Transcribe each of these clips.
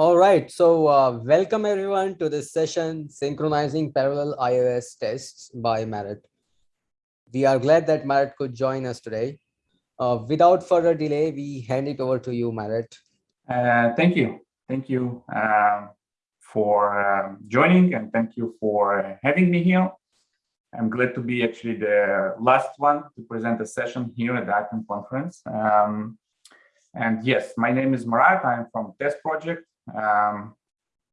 All right, so uh, welcome everyone to this session, Synchronizing Parallel iOS Tests by Marat. We are glad that Marat could join us today. Uh, without further delay, we hand it over to you, Marat. Uh, thank you. Thank you um, for um, joining and thank you for having me here. I'm glad to be actually the last one to present a session here at the Appium conference. Um, and yes, my name is Marat. I'm from Test Project. Um,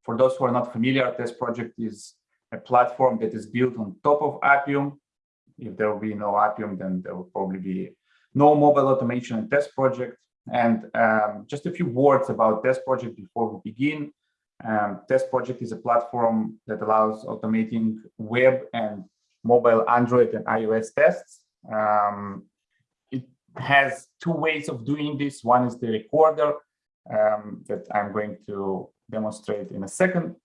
for those who are not familiar, Test Project is a platform that is built on top of Appium. If there will be no Appium, then there will probably be no mobile automation and test project. And um, just a few words about test project before we begin. Um, test project is a platform that allows automating web and mobile Android and iOS tests. Um, it has two ways of doing this. One is the recorder um, that I'm going to demonstrate in a second.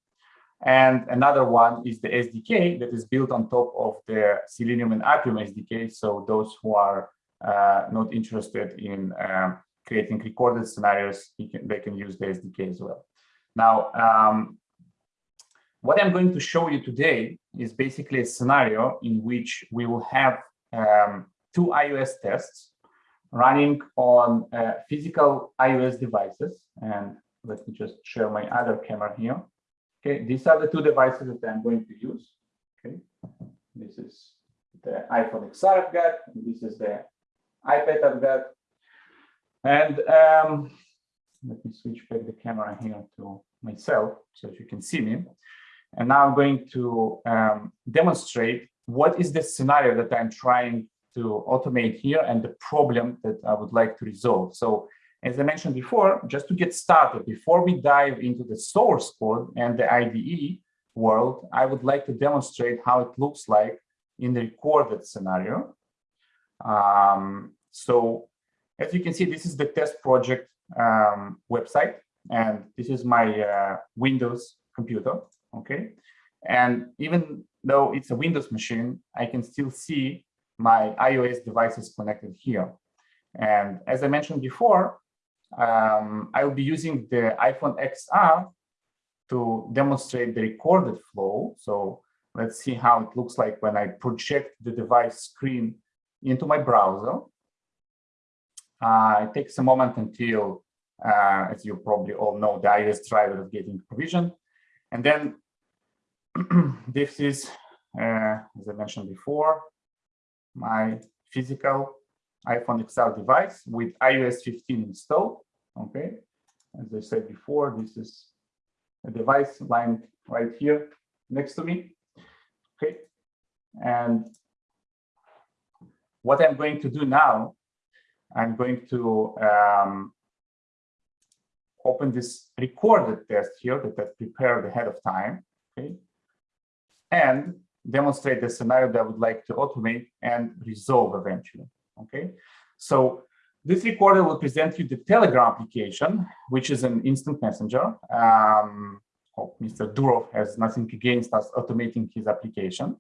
And another one is the SDK that is built on top of the Selenium and Appium SDK. So those who are uh, not interested in um, creating recorded scenarios, can, they can use the SDK as well. Now, um, what I'm going to show you today is basically a scenario in which we will have um, two iOS tests running on uh, physical iOS devices. And let me just share my other camera here. Okay, these are the two devices that I'm going to use. Okay, this is the iPhone XR I've got, this is the iPad I've got. And um, let me switch back the camera here to myself so that you can see me. And now I'm going to um, demonstrate what is the scenario that I'm trying to automate here and the problem that I would like to resolve. So as I mentioned before, just to get started, before we dive into the source code and the IDE world, I would like to demonstrate how it looks like in the recorded scenario. Um, so as you can see, this is the test project um, website, and this is my uh, Windows computer, okay? And even though it's a Windows machine, I can still see my iOS devices connected here. And as I mentioned before, um, I will be using the iPhone XR to demonstrate the recorded flow. So let's see how it looks like when I project the device screen into my browser. Uh, it takes a moment until, uh, as you probably all know, the iOS driver is getting provisioned. And then this is, uh, as I mentioned before, my physical iPhone XR device with iOS 15 installed. Okay, as I said before, this is a device lying right here next to me. Okay, and what I'm going to do now, I'm going to um, open this recorded test here that I prepared ahead of time. Okay, and demonstrate the scenario that I would like to automate and resolve eventually. Okay, so this recorder will present you the Telegram application, which is an instant messenger. Um, hope Mr. Durov has nothing against us automating his application.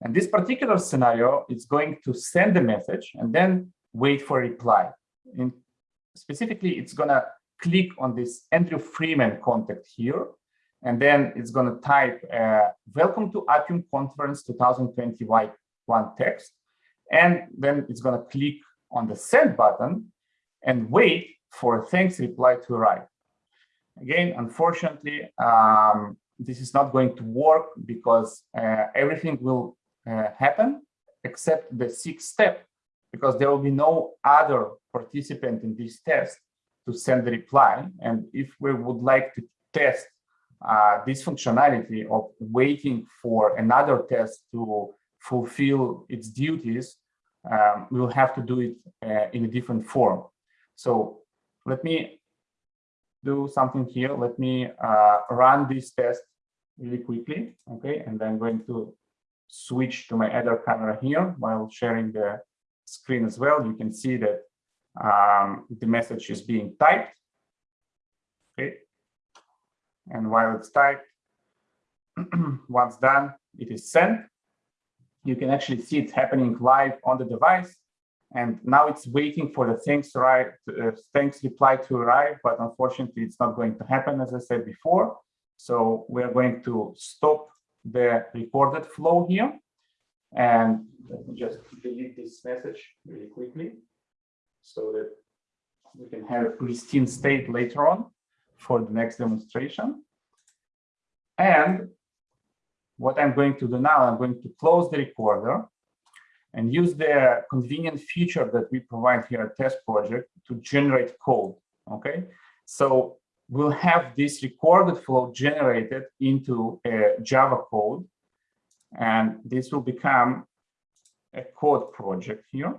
And this particular scenario is going to send a message and then wait for a reply. In, specifically, it's going to click on this Andrew Freeman contact here and then it's going to type, uh, welcome to Appium Conference 2021 text. And then it's going to click on the send button and wait for a thanks reply to arrive. Again, unfortunately, um, this is not going to work because uh, everything will uh, happen except the sixth step, because there will be no other participant in this test to send the reply. And if we would like to test uh, this functionality of waiting for another test to fulfill its duties, um, we will have to do it uh, in a different form. So let me do something here. Let me uh, run this test really quickly, okay? And then I'm going to switch to my other camera here while sharing the screen as well. You can see that um, the message is being typed? And while it's typed, once done, it is sent. You can actually see it happening live on the device. And now it's waiting for the thanks, right, uh, thanks reply to arrive, but unfortunately it's not going to happen, as I said before. So we're going to stop the recorded flow here. And let me just delete this message really quickly so that we can have a pristine state later on for the next demonstration. And what I'm going to do now, I'm going to close the recorder and use the convenient feature that we provide here at test project to generate code. Okay, so we'll have this recorded flow generated into a Java code, and this will become a code project here.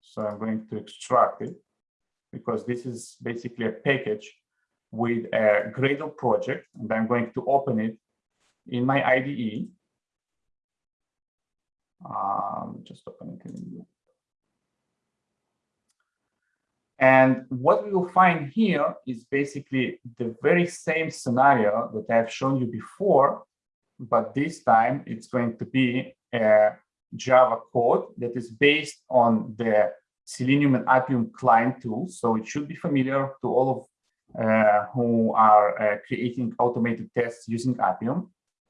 So I'm going to extract it because this is basically a package with a Gradle project, and I'm going to open it in my IDE. Um, just open it in And what we will find here is basically the very same scenario that I've shown you before, but this time it's going to be a Java code that is based on the Selenium and Appium client tools. So it should be familiar to all of who are uh, creating automated tests using Appium.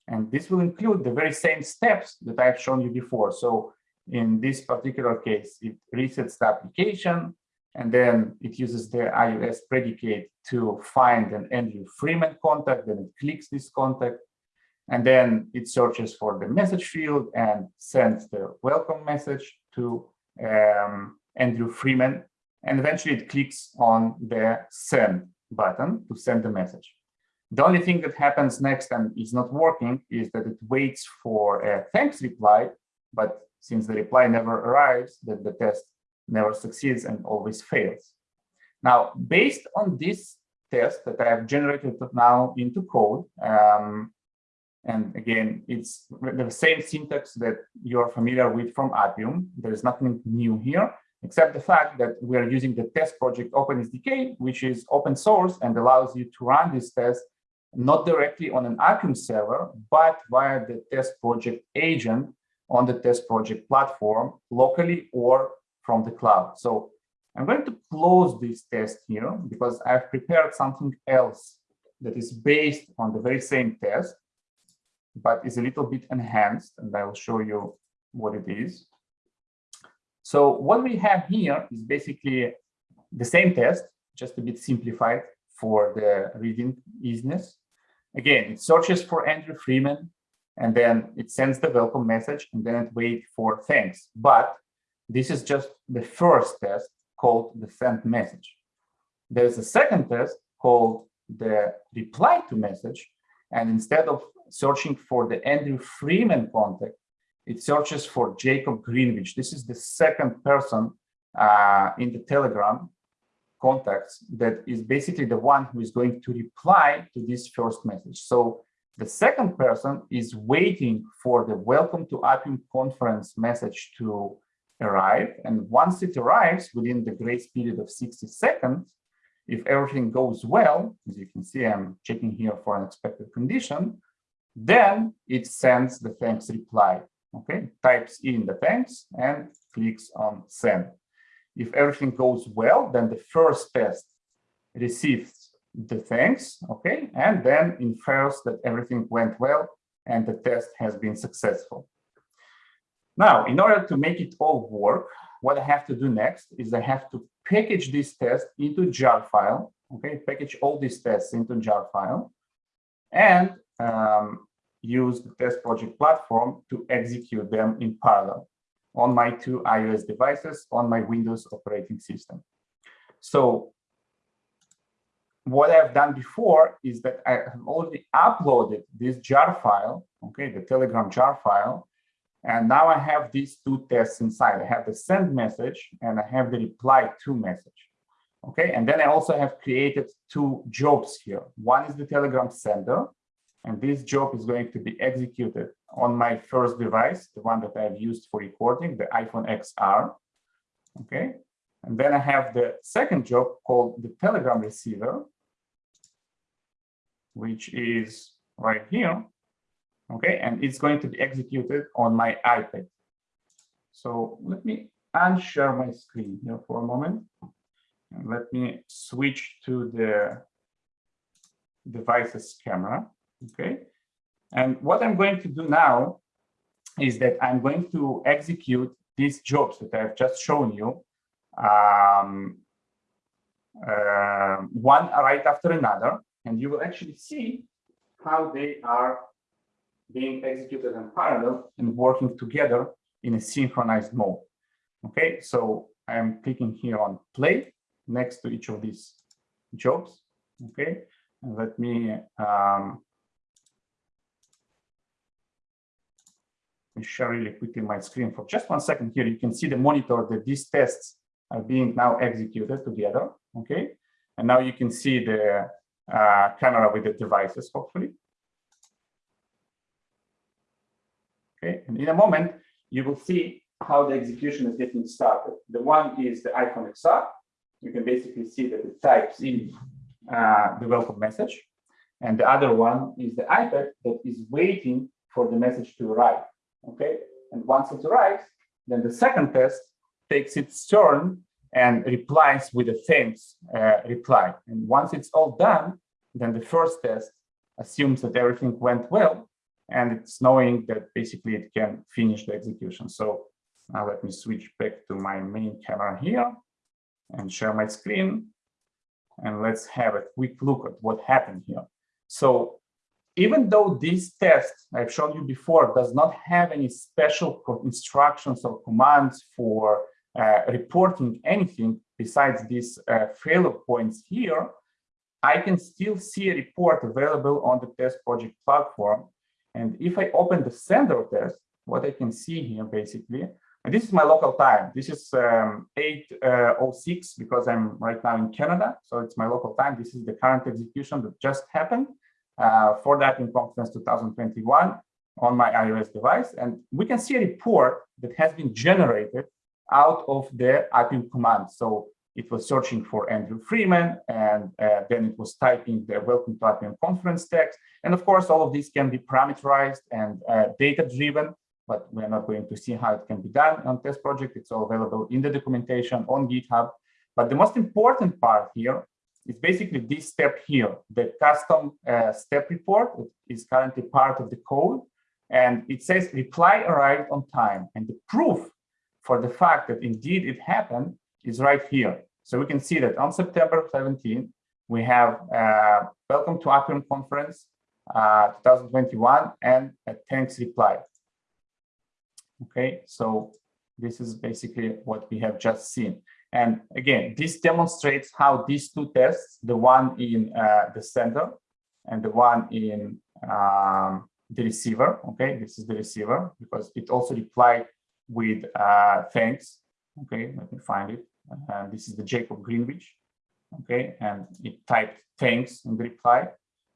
And this will include the very same steps that I've shown you before. So in this particular case, it resets the application, and then it uses the iOS predicate to find an Andrew Freeman contact, then it clicks this contact, and then it searches for the message field and sends the welcome message to um, Andrew Freeman, and eventually it clicks on the send button to send the message. The only thing that happens next and is not working is that it waits for a thanks reply, but since the reply never arrives, that the test never succeeds and always fails. Now, based on this test that I have generated now into code, um, and again, it's the same syntax that you're familiar with from Appium. There is nothing new here, except the fact that we are using the test project OpenSDK, which is open source and allows you to run this test not directly on an Appium server, but via the test project agent on the test project platform locally or from the cloud. So I'm going to close this test here because I've prepared something else that is based on the very same test, but is a little bit enhanced, and I will show you what it is. So what we have here is basically the same test, just a bit simplified for the reading easiness. Again, it searches for Andrew Freeman, and then it sends the welcome message, and then it waits for thanks. But this is just the first test called the send message. There's a second test called the reply to message. And instead of searching for the Andrew Freeman contact, it searches for Jacob Greenwich. This is the second person uh, in the Telegram contacts that is basically the one who is going to reply to this first message. So the second person is waiting for the welcome to Appium conference message to arrive. And once it arrives within the grace period of 60 seconds, if everything goes well, as you can see, I'm checking here for an expected condition, then it sends the thanks reply. Okay, types in the thanks and clicks on send. If everything goes well, then the first test receives the thanks, okay, and then infers that everything went well and the test has been successful. Now, in order to make it all work, what I have to do next is I have to package this test into jar file, okay, package all these tests into jar file, and um, use the test project platform to execute them in parallel on my two iOS devices on my Windows operating system. So what I've done before is that I have already uploaded this jar file, okay, the Telegram jar file, and now I have these two tests inside. I have the send message and I have the reply to message. Okay, and then I also have created two jobs here. One is the Telegram sender, and this job is going to be executed on my first device, the one that I've used for recording, the iPhone XR. Okay, and then I have the second job called the Telegram receiver, which is right here okay and it's going to be executed on my ipad so let me unshare my screen here for a moment. And let me switch to the devices camera. Okay. And what I'm going to do now is that I'm going to execute these jobs that I've just shown you, um, uh, one right after another, and you will actually see how they are being executed in parallel and working together in a synchronized mode. Okay, so I'm clicking here on play next to each of these jobs. Okay, and let me um, share really quickly my screen for just one second here. You can see the monitor that these tests are being now executed together. Okay, and now you can see the uh, camera with the devices, hopefully. Okay, and in a moment, you will see how the execution is getting started. The one is the iPhone XR. You can basically see that it types in uh, the welcome message. And the other one is the iPad that is waiting for the message to arrive. Okay, and once it arrives, then the second test takes its turn and replies with the same uh, reply. And once it's all done, then the first test assumes that everything went well and it's knowing that basically it can finish the execution. So now let me switch back to my main camera here and share my screen. And let's have a quick look at what happened here. So even though this test I've shown you before does not have any special instructions or commands for uh, reporting anything besides these uh, failure points here, I can still see a report available on the test project platform and if I open the sender test, what I can see here basically, and this is my local time. This is um, 8.06 uh, because I'm right now in Canada. So it's my local time. This is the current execution that just happened uh, for that in Conference 2021 on my iOS device. And we can see a report that has been generated out of the Appium command. So it was searching for Andrew Freeman, and uh, then it was typing the welcome to Appium conference text. And of course, all of this can be parameterized and uh, data-driven, but we're not going to see how it can be done on test project. It's all available in the documentation on GitHub. But the most important part here is basically this step here. The custom uh, step report is currently part of the code, and it says reply arrived on time. And the proof for the fact that indeed it happened is right here. So we can see that on September 17, we have uh, welcome to Appium conference uh, 2021 and a thanks reply. Okay, so this is basically what we have just seen. And again, this demonstrates how these two tests, the one in uh, the sender and the one in um, the receiver, okay, this is the receiver because it also replied with uh, thanks. Okay, let me find it. Uh, this is the Jacob Greenwich. Okay, and it typed thanks in the reply.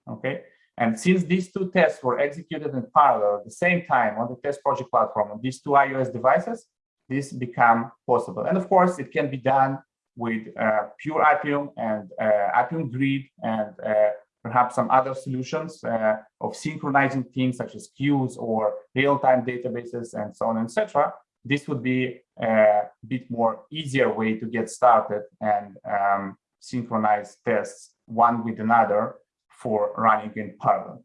Okay, and since these two tests were executed in parallel at the same time on the test project platform on these two iOS devices, this become possible. And of course, it can be done with uh, pure Appium and uh, Appium Grid and uh, perhaps some other solutions uh, of synchronizing things such as queues or real-time databases and so on etc this would be a bit more easier way to get started and um, synchronize tests one with another for running in parallel.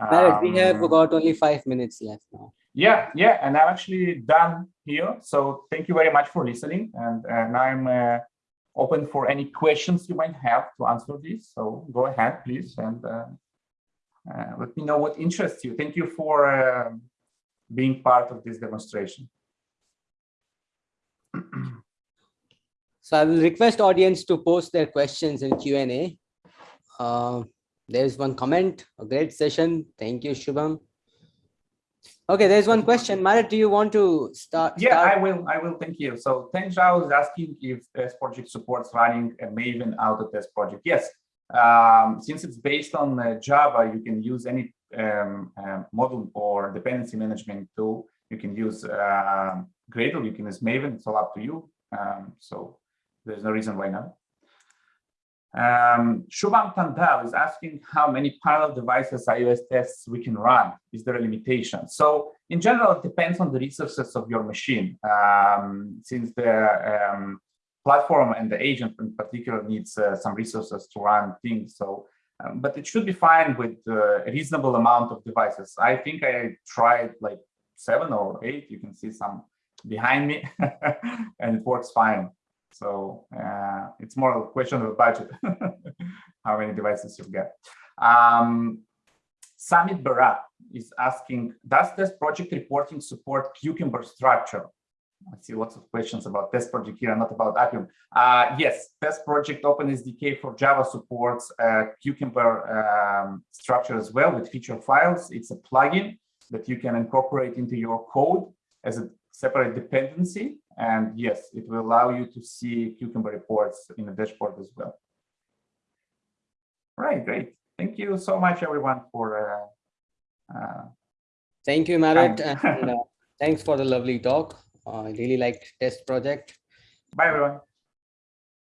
Um, we have um, got only five minutes left now. Yeah, yeah, and I'm actually done here. So thank you very much for listening. And, and I'm uh, open for any questions you might have to answer this. So go ahead, please, and uh, uh, let me know what interests you. Thank you for um, being part of this demonstration. so I will request audience to post their questions in Q&A. Uh, there's one comment, a great session. Thank you, Shubham. Okay, there's one question. Marat, do you want to start? Yeah, start? I will. I will. Thank you. So Teng Zhao is asking if test project supports running a Maven auto test project. Yes. Um, since it's based on uh, Java, you can use any um, um, model or dependency management tool. You can use uh, Gradle, you can use Maven, it's all up to you. Um, so there's no reason why not. Um, Shubham Tandal is asking how many parallel devices iOS tests we can run. Is there a limitation? So in general, it depends on the resources of your machine. Um, since the um, platform and the agent in particular needs uh, some resources to run things. So, um, but it should be fine with uh, a reasonable amount of devices. I think I tried like seven or eight. You can see some behind me and it works fine. So uh, it's more a question of budget, how many devices you get. Um, Samit Barat is asking, does test project reporting support Cucumber structure? I see lots of questions about test project here, not about Appium. Uh, yes, test project OpenSDK for Java supports uh, Cucumber um, structure as well with feature files. It's a plugin that you can incorporate into your code as a separate dependency. And yes, it will allow you to see Cucumber reports in the dashboard as well. All right, great. Thank you so much, everyone, for. Uh, uh, Thank you, Marat. and, uh, thanks for the lovely talk. I really liked test project. bye, everyone.